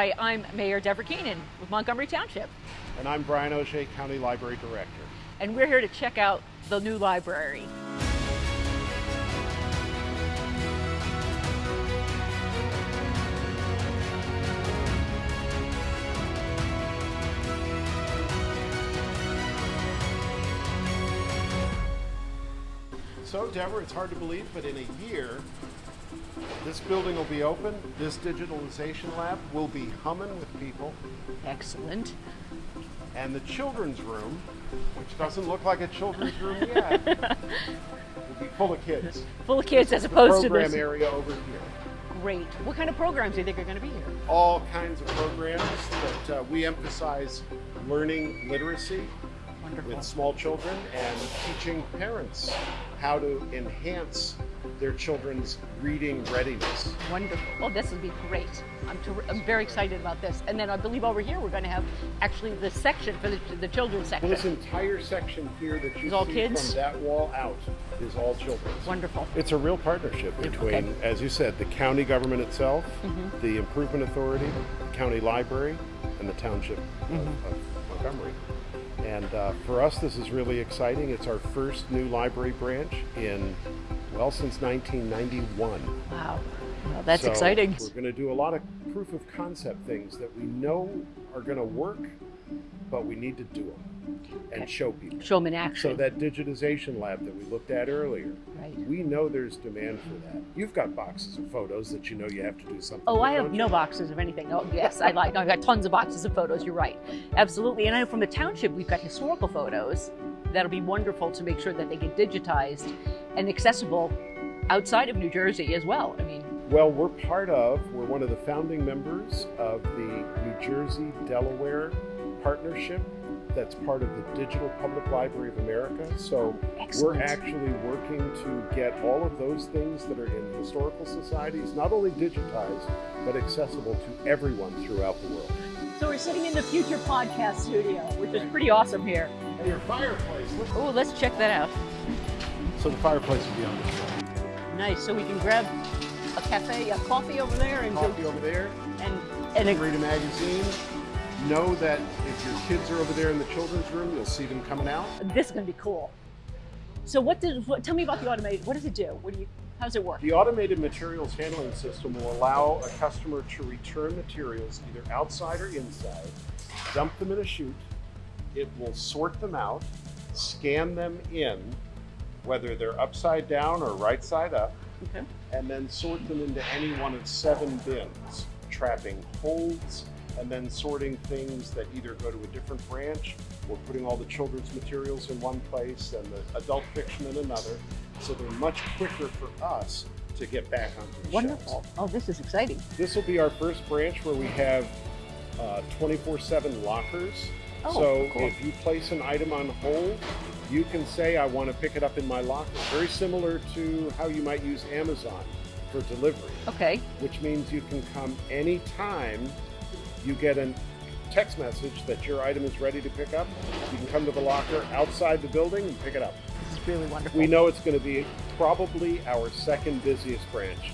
Hi, I'm Mayor Devra Keenan with Montgomery Township. And I'm Brian O'Shea, County Library Director. And we're here to check out the new library. So, Devra, it's hard to believe, but in a year, this building will be open. This digitalization lab will be humming with people. Excellent. And the children's room, which doesn't look like a children's room yet, will be full of kids. Full of kids as opposed the to this. program area over here. Great. What kind of programs do you think are going to be here? All kinds of programs that uh, we emphasize learning literacy Wonderful. with small children and teaching parents how to enhance their children's reading readiness. Wonderful. Well, this would be great. I'm, ter- I'm very excited about this. And then I believe over here we're going to have actually the section for the, the children's section. Well, this entire section here that you Is all see kids? from that wall out is all children. Wonderful. It's a real partnership between, Okay. as you said, the county government itself, Mm-hmm. the Improvement Authority, the county library, and the township of- Mm-hmm. of, Montgomery. And uh, for us, this is really exciting. It's our first new library branch in, well, since 1991. Wow. Well, that's So exciting. We're going to do a lot of proof of concept things that we know are going to work, but we need to do them and Okay. show people. Show them in action. So that digitization lab that we looked at earlier, Right. we know there's demand for that. You've got boxes of photos that you know you have to do something. Oh, I have no you? boxes of anything. Oh, yes, I like. I've got tons of boxes of photos. You're right, absolutely. And I know from the township, we've got historical photos that'll be wonderful to make sure that they get digitized and accessible outside of New Jersey as well. I mean, Well, we're part of, we're one of the founding members of the New Jersey Delaware Partnership that's part of the Digital Public Library of America. So Excellent. we're actually working to get all of those things that are in historical societies not only digitized, but accessible to everyone throughout the world. so we're sitting in the future podcast studio, which is pretty awesome here. And your fireplace. Oh, let's check that out. So the fireplace will be on this side. Nice. So we can grab a cafe, a coffee over there, and Coffee go over there, and and a, read a magazine. Know that if your kids are over there in the children's room, you'll see them coming out. this is going to be cool. So what does what, tell me about the automated? What does it do? What do you? How does it work? The automated materials handling system will allow a customer to return materials either outside or inside, dump them in a chute. It will sort them out, scan them in, whether they're upside down or right side up, Okay. and then sort them into any one of seven bins, trapping holds and then sorting things that either go to a different branch or putting all the children's materials in one place and the adult fiction in another. So they're much quicker for us to get back onto the Wonderful. Oh, this is exciting. This will be our first branch where we have uh, 24 7 lockers. Oh, so cool. if you place an item on hold, you can say, I want to pick it up in my locker. Very similar to how you might use Amazon for delivery Okay. which means you can come anytime you get a text message that your item is ready to pick up. You can come to the locker outside the building and pick it up. This is really wonderful. We know it's going to be probably our second busiest branch.